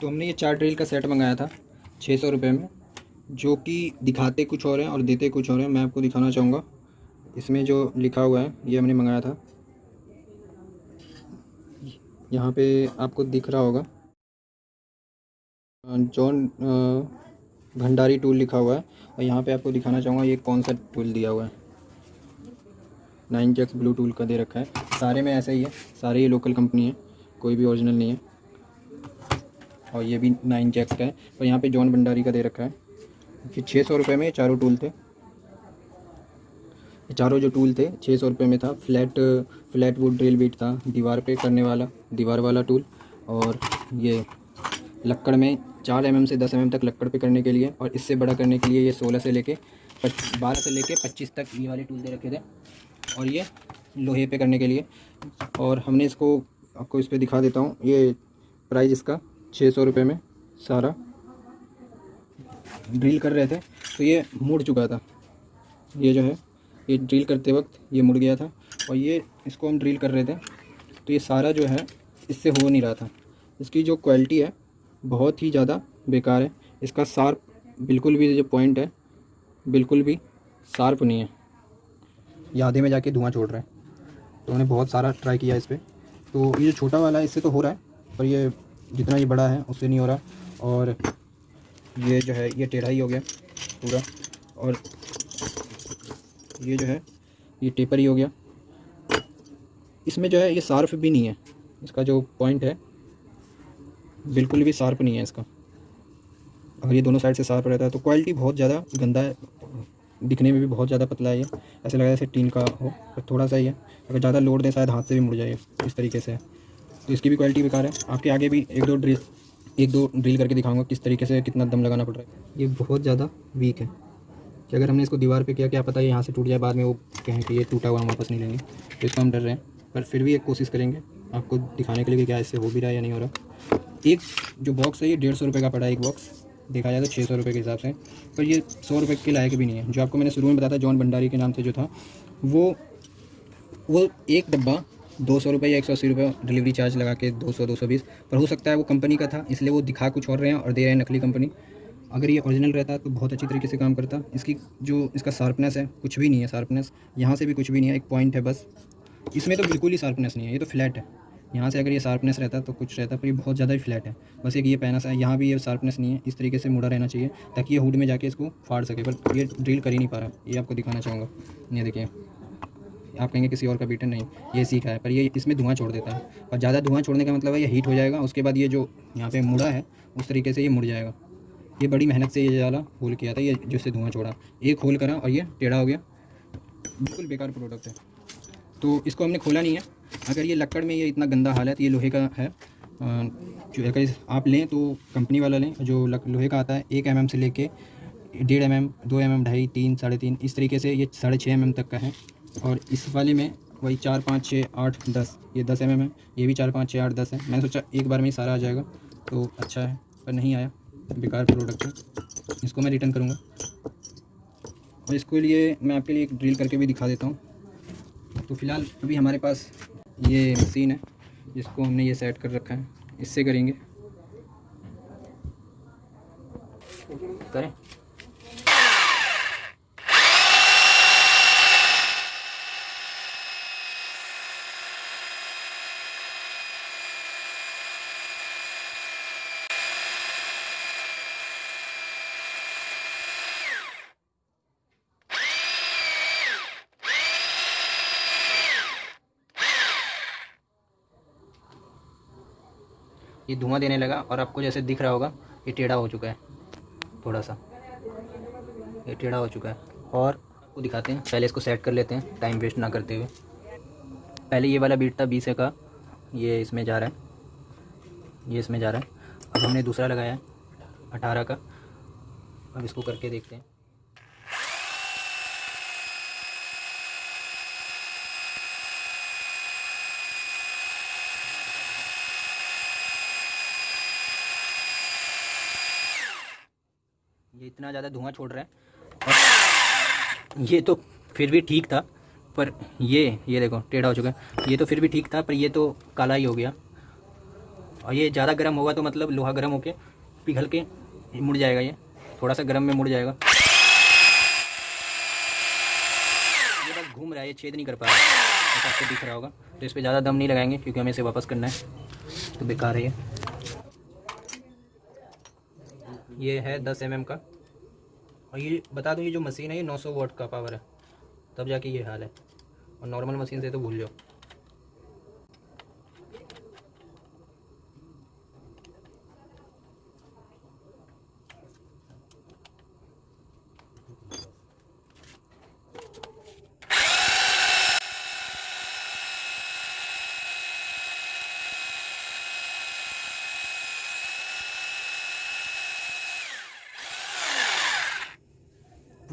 तो हमने ये चार ड्रिल का सेट मंगाया था छः सौ रुपये में, जो कि दिखाते कुछ और हैं और देते कुछ और हैं। मैं आपको दिखाना चाहूँगा। इसमें जो लिखा हुआ है, ये हमने मंगाया था। यहाँ पे आपको दिख रहा होगा जॉन भंडारी टूल लिखा हुआ है। और यहाँ पे आपको दिखाना चाहूँगा, ये कौन सा टूल दिया हुआ है। नाइन जैक्स ब्लू टूल का दे रखा है। सारे में ऐसा ही है, सारे ये लोकल कंपनी है, कोई भी ओरिजिनल नहीं है। और ये भी नाइन जैक्स का है। और यहाँ पे जॉन भंडारी का दे रखा है। कि छः सौ रुपये में चारों टूल थे। चारों जो टूल थे छः सौ रुपये में था। Flat flat wood drill bit था। दीवार पे करने वाला, दीवार वाला टूल और ये लक्कड़ में चार एम से दस एम तक लक्कड़ पे करने के लिए और इससे बड़ा करने के लिए ये सोलह से लेके बारह से लेके पच्चीस तक ये वाले टूल दे रखे थे। और ये लोहे पे करने के लिए। और हमने इसको, आपको इस पर दिखा देता हूँ। ये प्राइस इसका छः सौ रुपये में सारा। ड्रिल कर रहे थे। तो ये मुड़ चुका था। ये जो है, ये ड्रिल करते वक्त ये मुड़ गया था। और ये, इसको हम ड्रिल कर रहे थे। तो ये सारा जो है, इससे हो नहीं रहा था। इसकी जो क्वालिटी है, बहुत ही ज़्यादा बेकार है। इसका शार्प बिल्कुल भी, जो पॉइंट है, बिल्कुल भी शार्प नहीं है। ये आधे में जाके धुआँ छोड़ रहा है। तो मैंने बहुत सारा ट्राई किया इस पर तो ये जो छोटा वाला है, इससे तो हो रहा है, पर ये जितना ये बड़ा है, उससे नहीं हो रहा। और ये जो है, ये टेढ़ा ही हो गया पूरा। और ये जो है, ये टेपर ही हो गया। इसमें जो है, ये सार्फ भी नहीं है। इसका जो पॉइंट है, बिल्कुल भी शार्प नहीं है इसका। अगर ये दोनों साइड से शार्प रहता है तो क्वालिटी बहुत ज़्यादा गंदा है। दिखने में भी बहुत ज़्यादा पतला है ये। ऐसे लगा जैसे टीन का हो, पर थोड़ा सा ही है। अगर ज़्यादा लोड दें, शायद हाथ से भी मुड़ जाए इस तरीके से तो इसकी भी क्वालिटी बेकार है। आपके आगे भी एक दो ड्रिल एक दो ड्रिल करके दिखाऊँगा किस तरीके से कितना दम लगाना पड़ रहा है। ये बहुत ज़्यादा वीक है। कि अगर हमने इसको दीवार पे किया, क्या पता है यहाँ से टूट जाए, बाद में वो कहें कि ये टूटा हुआ, हम वापस नहीं लेंगे। तो इसको हम डर रहे हैं। पर फिर भी एक कोशिश करेंगे आपको दिखाने के लिए कि क्या इससे हो भी रहा है या नहीं हो रहा। एक जो बॉक्स है, ये डेढ़ सौ रुपये का पड़ा है एक बॉक्स देखा जाए तो छः सौ रुपये के हिसाब से। पर ये सौ रुपये के लायक भी नहीं है। जो आपको मैंने शुरू में बताया था, जॉन भंडारी के नाम से जो था, वो वो एक डब्बा दो सौ रुपये या एक सौ अस्सी रुपये डिलीवरी चार्ज लगा के दो सौ दो सौ बीस। पर हो सकता है वो कंपनी का था, इसलिए वो दिखा कुछ और रहे हैं और दे रहे हैं नकली कंपनी। अगर ये ओरिजिनल रहता तो बहुत अच्छी तरीके से काम करता। इसकी जो, इसका शार्पनेस है, कुछ भी नहीं है शार्पनेस यहाँ से भी कुछ भी नहीं है, एक पॉइंट है बस। इसमें तो बिल्कुल ही शार्पनेस नहीं है, ये तो फ्लैट है। यहाँ से अगर ये शार्पनेस रहता तो कुछ रहता, पर ये बहुत ज़्यादा ही फ्लैट है। बस एक ये पैना सा यहाँ भी ये शार्पनेस नहीं है, इस तरीके से मुड़ा रहना चाहिए, ताकि ये हुड में जाके इसको फाड़ सके। पर ये ड्रिल कर ही नहीं पा रहा, ये आपको दिखाना चाहूँगा। ये देखिए। आप कहेंगे किसी और का बीटर नहीं, ये सीखा है पर ये इसमें धुआँ छोड़ देता है। और ज़्यादा धुआँ छोड़ने का मतलब है ये हीट हो जाएगा, उसके बाद ये जो यहाँ पे मुड़ा है, उस तरीके से ये मुड़ जाएगा। ये बड़ी मेहनत से ये जाला होल किया था ये जिससे धुआँ छोड़ा। एक होल करा और ये टेढ़ा हो गया। बिल्कुल बेकार प्रोडक्ट है। तो इसको हमने खोला नहीं है। अगर ये लक्कड़ में ये इतना गंदा हाल है तो ये लोहे का है। जो अगर आप लें तो कंपनी वाला लें, जो लोहे का आता है, एक एम से लेके डेढ़ एम एम दो एम एम ढाई, तीन, साढ़े तीन, इस तरीके से ये साढ़े छः एम एम तक का है। और इस वाले में वही चार, पाँच छः आठ, दस, ये दस एम एम है। ये भी चार, पाँच छः आठ, दस है। मैंने सोचा एक बार में ही सारा आ जाएगा तो अच्छा है, पर नहीं आया। बेकार प्रोडक्ट है। इसको मैं रिटर्न करूँगा। और इसके लिए मैं आपके लिए एक ड्रिल करके भी दिखा देता हूँ। तो फ़िलहाल अभी हमारे पास ये मशीन है, जिसको हमने ये सेट कर रखा है। इससे करेंगे। करें? ये धुआँ देने लगा और आपको जैसे दिख रहा होगा, ये टेढ़ा हो चुका है, थोड़ा सा। ये टेढ़ा हो चुका है। और आपको दिखाते हैं, पहले इसको सेट कर लेते हैं टाइम वेस्ट ना करते हुए। पहले ये वाला बीट था, बीस का ये इसमें जा रहा है। ये इसमें जा रहा है। अब हमने दूसरा लगाया है, अठारह का अब इसको करके देखते हैं। इतना ज़्यादा धुआँ छोड़ रहा है। और ये तो फिर भी ठीक था, पर ये ये देखो, टेढ़ा हो चुका है। ये तो फिर भी ठीक था, पर ये तो काला ही हो गया। और ये ज़्यादा गर्म होगा तो मतलब लोहा गर्म होके पिघल के मुड़ जाएगा ये। थोड़ा सा गर्म में मुड़ जाएगा। ये बस घूम रहा है, ये छेद नहीं कर पा रहा। है आपको दिख रहा होगा। तो इस पर ज़्यादा दम नहीं लगाएँगे, क्योंकि हमें इसे वापस करना है। तो बेकार है ये। है दस एम का। और ये बता दूँ, ये जो मशीन है, ये 900 वोट का पावर है। तब जाके ये हाल है। और नॉर्मल मशीन से तो भूल जाओ।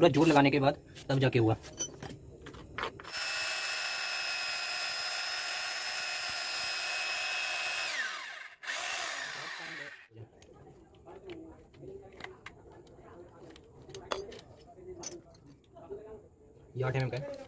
पूरा ज़ोर लगाने के बाद तब जाके हुआ। ये टाइम का है।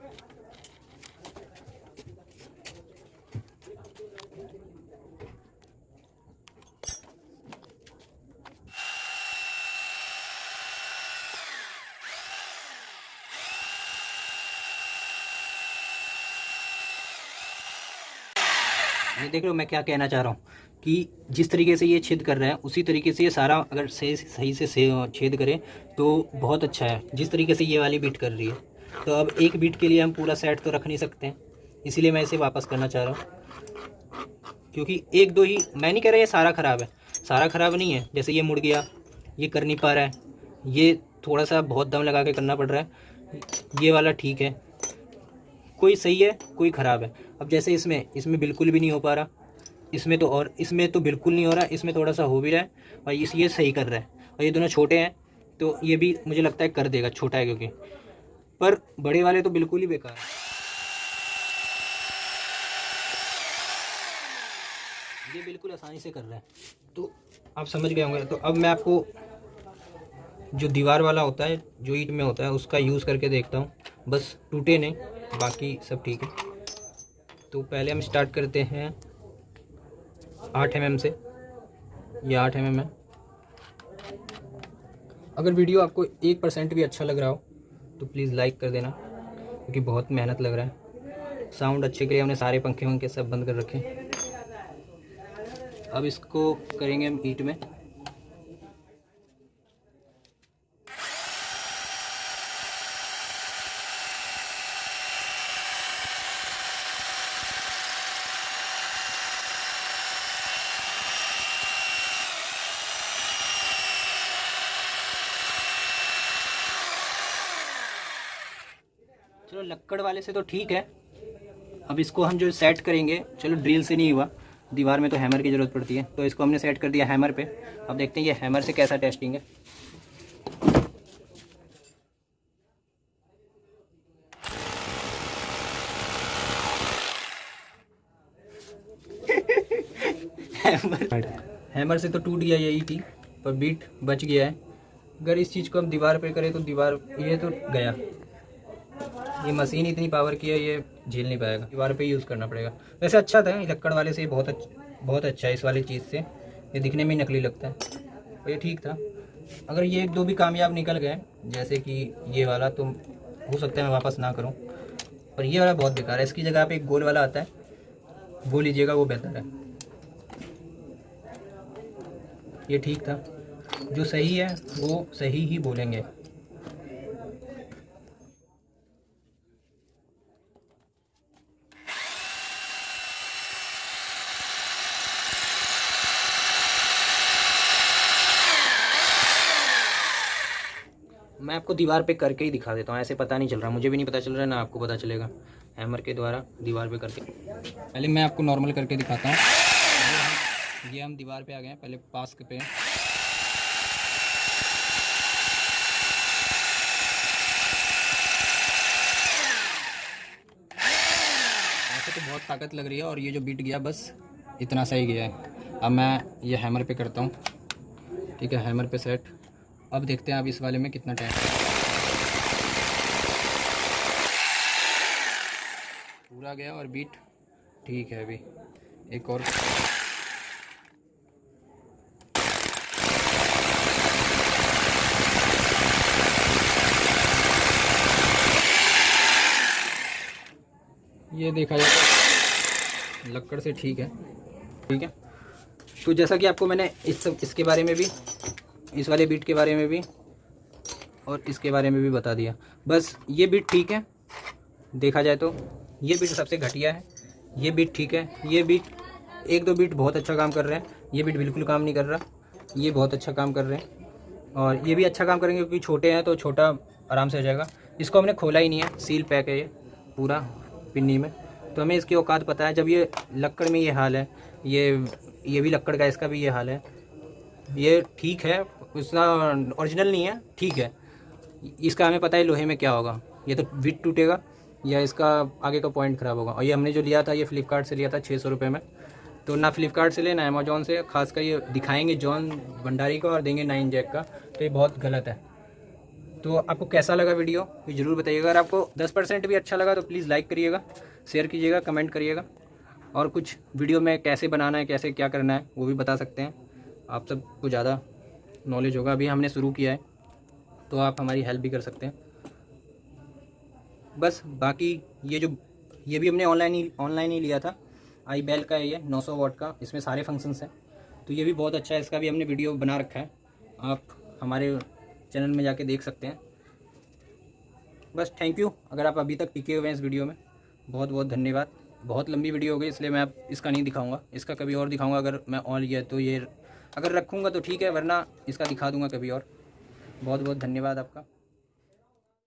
ये देख लो मैं क्या कहना चाह रहा हूँ कि जिस तरीके से ये छेद कर रहे हैं, उसी तरीके से ये सारा अगर सही सही से छेद करें तो बहुत अच्छा है। जिस तरीके से ये वाली बीट कर रही है। तो अब एक बीट के लिए हम पूरा सेट तो रख नहीं सकते हैं। इसीलिए मैं इसे वापस करना चाह रहा हूँ। क्योंकि एक दो ही, मैं नहीं कह रहा ये सारा ख़राब है। सारा ख़राब नहीं है। जैसे ये मुड़ गया, ये कर नहीं पा रहा है। ये थोड़ा सा बहुत दम लगा के करना पड़ रहा है। ये वाला ठीक है। कोई सही है, कोई ख़राब है। अब जैसे इसमें इसमें बिल्कुल भी नहीं हो पा रहा। इसमें तो और, इसमें तो बिल्कुल नहीं हो रहा, इसमें थोड़ा सा हो भी रहा है और इस, ये सही कर रहा है। और ये दोनों छोटे हैं तो ये भी मुझे लगता है कर देगा, छोटा है क्योंकि। पर बड़े वाले तो बिल्कुल ही बेकार है। ये बिल्कुल आसानी से कर रहा है। तो आप समझ गए होंगे तो अब मैं आपको जो दीवार वाला होता है, जो ईट में होता है, उसका यूज़ करके देखता हूँ। बस टूटे नहीं। बाकी सब ठीक है। तो पहले हम स्टार्ट करते हैं आठ एम से। ये आठ एम है। अगर वीडियो आपको एक परसेंट भी अच्छा लग रहा हो तो प्लीज़ लाइक कर देना, क्योंकि बहुत मेहनत लग रहा है। साउंड अच्छे के लिए हमने सारे पंखे वंखे सब बंद कर रखे अब इसको करेंगे हम ईट में। चलो लक्कड़ वाले से तो ठीक है। अब इसको हम जो सेट करेंगे चलो ड्रिल से नहीं हुआ दीवार में तो हैमर की ज़रूरत पड़ती है। तो इसको हमने सेट कर दिया हैमर पे। अब देखते हैं ये हैमर से कैसा टेस्टिंग है। हैमर हैमर से तो टूट गया यही थी पर बीट बच गया है। अगर इस चीज़ को हम दीवार पे करें तो दीवार ये तो गया। ये मशीन इतनी पावर की है, ये झेल नहीं पाएगा। दीवार पे यूज़ करना पड़ेगा। वैसे अच्छा था लक्कड़ वाले से बहुत अच्छा बहुत अच्छा है इस वाली चीज़ से। ये दिखने में नकली लगता है। और ये ठीक था। अगर ये एक दो भी कामयाब निकल गए, जैसे कि ये वाला तो हो सकता है मैं वापस ना करूँ। पर ये वाला बहुत बेकार है। इसकी जगह पे एक गोल वाला आता है। वो लीजिएगा, वो बेहतर है। ये ठीक था। जो सही है, वो सही ही बोलेंगे। मैं आपको दीवार पे करके ही दिखा देता हूँ, ऐसे पता नहीं चल रहा, मुझे भी नहीं पता चल रहा, ना आपको पता चलेगा। हैमर के द्वारा दीवार पे करके। पहले मैं आपको नॉर्मल करके दिखाता हूँ। ये हम दीवार पे आ गए हैं, पहले पास पे। ऐसे तो बहुत ताकत लग रही है और ये जो बीट गया, बस इतना सही गया है। अब मैं ये हैमर पे करता हूँ। ठीक है, हैमर पे सेट। अब देखते हैं आप इस वाले में कितना टाइम पूरा गया और बीट ठीक है अभी। एक और। ये देखा जाए तो लक्कड़ से ठीक है। ठीक है। तो जैसा कि आपको मैंने इस सब, इसके बारे में भी इस वाले बीट के बारे में भी और इसके बारे में भी बता दिया। बस ये बीट ठीक है। देखा जाए तो ये बीट सबसे घटिया है। ये बीट ठीक है। ये बीट एक दो बीट बहुत अच्छा काम कर रहे हैं। ये बीट बिल्कुल काम नहीं कर रहा। ये बहुत अच्छा काम कर रहे हैं। और ये भी अच्छा काम करेंगे क्योंकि छोटे हैं तो छोटा आराम से हो जाएगा। इसको हमने खोला ही नहीं है। सील पैक है ये पूरा पिन्नी में। तो हमें इसकी औकात पता है। जब ये लक्कड़ में ये हाल है, ये ये भी लक्कड़ का इसका भी ये हाल है। ये ठीक है उसका ओरिजिनल नहीं है, ठीक है। इसका हमें पता है लोहे में क्या होगा। ये तो विट टूटेगा, या इसका आगे का पॉइंट ख़राब होगा। और ये हमने जो लिया था, ये फ्लिपकार्ट से लिया था छः सौ रुपये में। तो ना फ्लिपकार्ट से लेना अमेजोन से। खास कर ये दिखाएँगे जॉन भंडारी का और देंगे नाइन जैक का। तो ये बहुत गलत है। तो आपको कैसा लगा वीडियो, ये ज़रूर बताइएगा। अगर आपको 10 परसेंट भी अच्छा लगा तो प्लीज़ लाइक करिएगा शेयर कीजिएगा कमेंट करिएगा। और कुछ वीडियो में कैसे बनाना है, कैसे क्या करना है, वो भी बता सकते हैं। आप सबको ज़्यादा नॉलेज होगा। अभी हमने शुरू किया है तो आप हमारी हेल्प भी कर सकते हैं। बस बाकी ये जो, ये भी हमने ऑनलाइन ही ऑनलाइन ही लिया था। आई बेल का है ये 900 वॉट का। इसमें सारे फ़ंक्शंस हैं। तो ये भी बहुत अच्छा है। इसका भी हमने वीडियो बना रखा है। आप हमारे चैनल में जाके देख सकते हैं। बस थैंक यू अगर आप अभी तक टिके हुए हैं इस वीडियो में, बहुत बहुत धन्यवाद। बहुत लंबी वीडियो हो गई, इसलिए मैं अब इसका नहीं दिखाऊँगा। इसका कभी और दिखाऊँगा। अगर मैं ऑन लिया तो ये अगर रखूँगा तो ठीक है, वरना इसका दिखा दूँगा कभी और। बहुत बहुत धन्यवाद आपका।